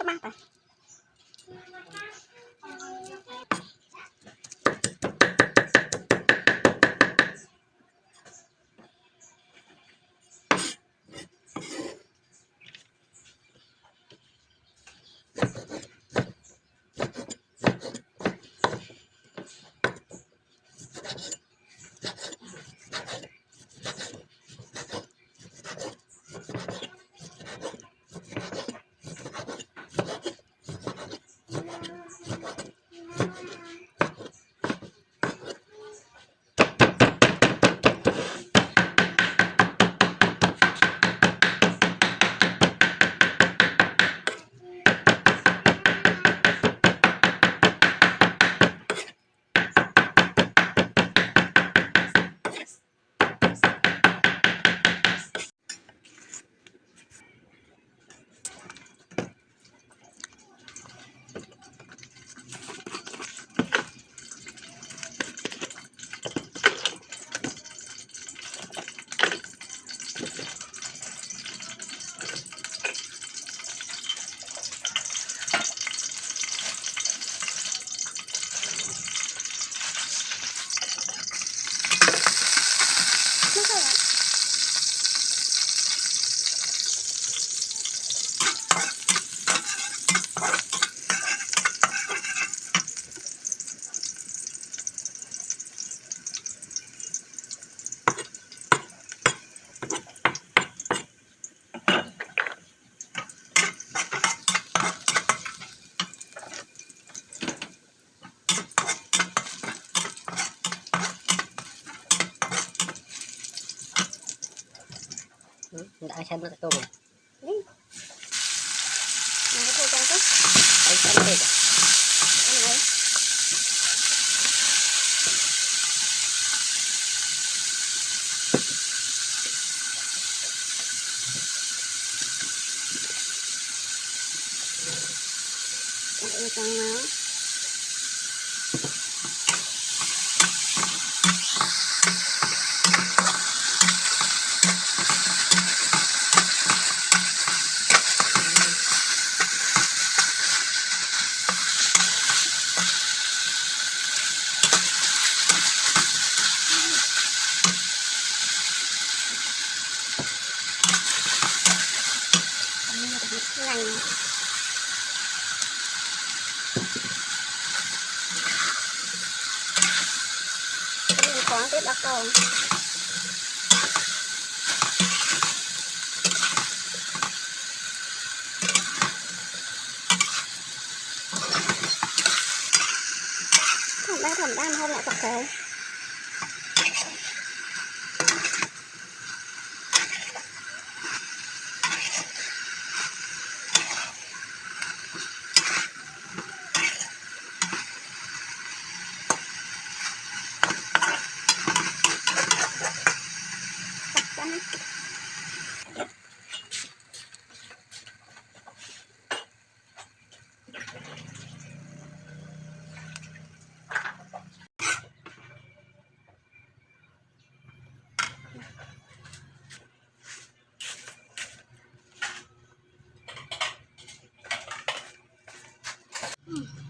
干嘛的？Hindi ay saan lành mình có cái bắt đầu thằng bé thằng đang hôm lại tập kéo kami. Hmm.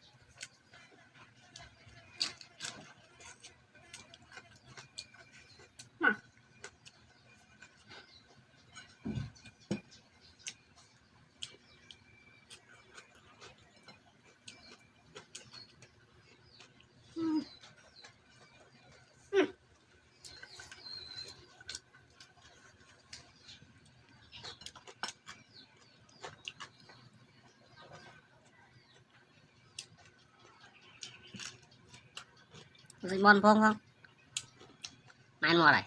Dịch mòn phong không? Mai mò này.